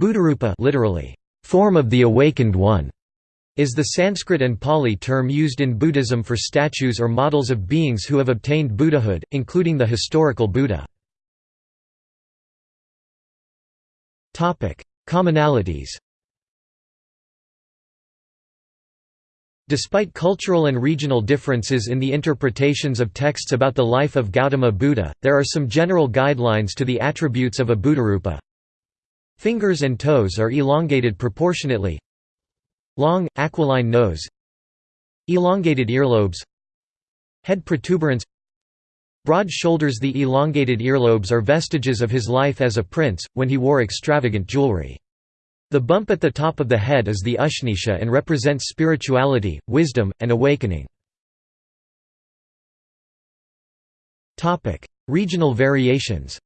Buddharupa literally, form of the awakened one, is the Sanskrit and Pali term used in Buddhism for statues or models of beings who have obtained Buddhahood, including the historical Buddha. Commonalities Despite cultural and regional differences in the interpretations of texts about the life of Gautama Buddha, there are some general guidelines to the attributes of a Buddharupa. Fingers and toes are elongated proportionately. Long, aquiline nose Elongated earlobes Head protuberance Broad shoulders The elongated earlobes are vestiges of his life as a prince, when he wore extravagant jewelry. The bump at the top of the head is the Ushnisha and represents spirituality, wisdom, and awakening. Regional variations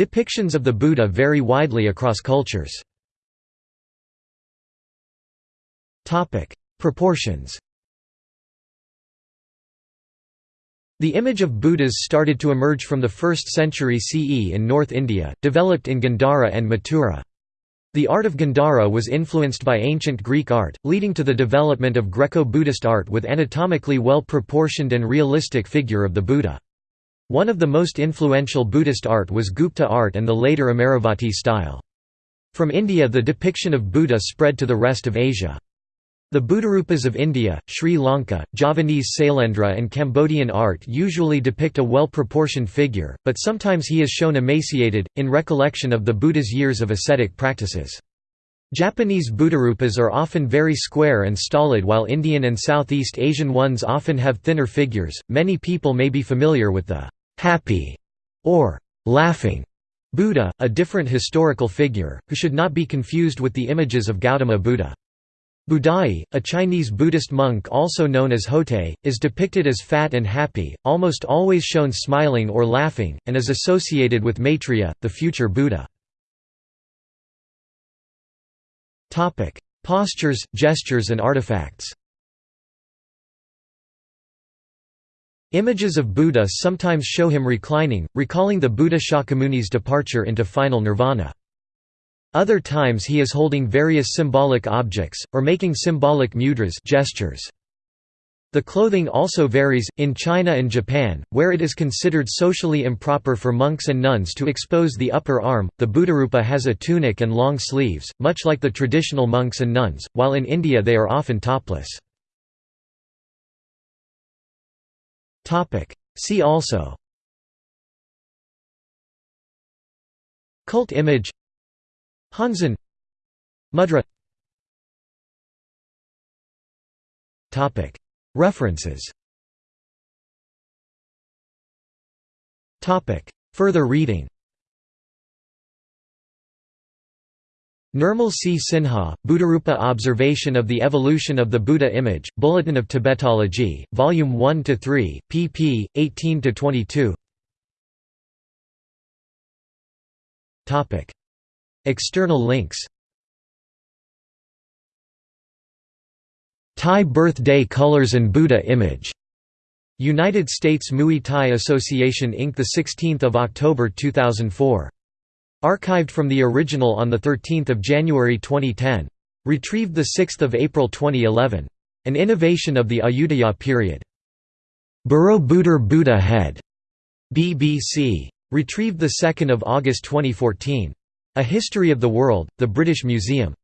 Depictions of the Buddha vary widely across cultures. Proportions The image of Buddhas started to emerge from the 1st century CE in North India, developed in Gandhara and Mathura. The art of Gandhara was influenced by ancient Greek art, leading to the development of Greco-Buddhist art with anatomically well-proportioned and realistic figure of the Buddha. One of the most influential Buddhist art was Gupta art and the later Amaravati style. From India the depiction of Buddha spread to the rest of Asia. The Buddharupas of India, Sri Lanka, Javanese Sailendra and Cambodian art usually depict a well-proportioned figure, but sometimes he is shown emaciated, in recollection of the Buddha's years of ascetic practices. Japanese Buddharupas are often very square and stolid while Indian and Southeast Asian ones often have thinner figures. Many people may be familiar with the happy or laughing Buddha, a different historical figure, who should not be confused with the images of Gautama Buddha. Budai, a Chinese Buddhist monk also known as Hotei, is depicted as fat and happy, almost always shown smiling or laughing, and is associated with Maitreya, the future Buddha. Postures, gestures and artifacts Images of Buddha sometimes show him reclining, recalling the Buddha Shakyamuni's departure into final nirvana. Other times he is holding various symbolic objects, or making symbolic mudras gestures. The clothing also varies, in China and Japan, where it is considered socially improper for monks and nuns to expose the upper arm, the Buddharupa has a tunic and long sleeves, much like the traditional monks and nuns, while in India they are often topless. See also Cult image Hanzen Mudra References Topic. Further reading Nirmal C. Sinha, Buddharupa Observation of the Evolution of the Buddha Image, Bulletin of Tibetology, Volume 1–3, pp. 18–22 External links Thai Birthday Colors and Buddha Image. United States Muay Thai Association Inc. 16 October 2004. Archived from the original on 13 January 2010. Retrieved 6 April 2011. An innovation of the Ayutthaya period. Borobudur Buddha Head. BBC. Retrieved 2 August 2014. A History of the World, The British Museum.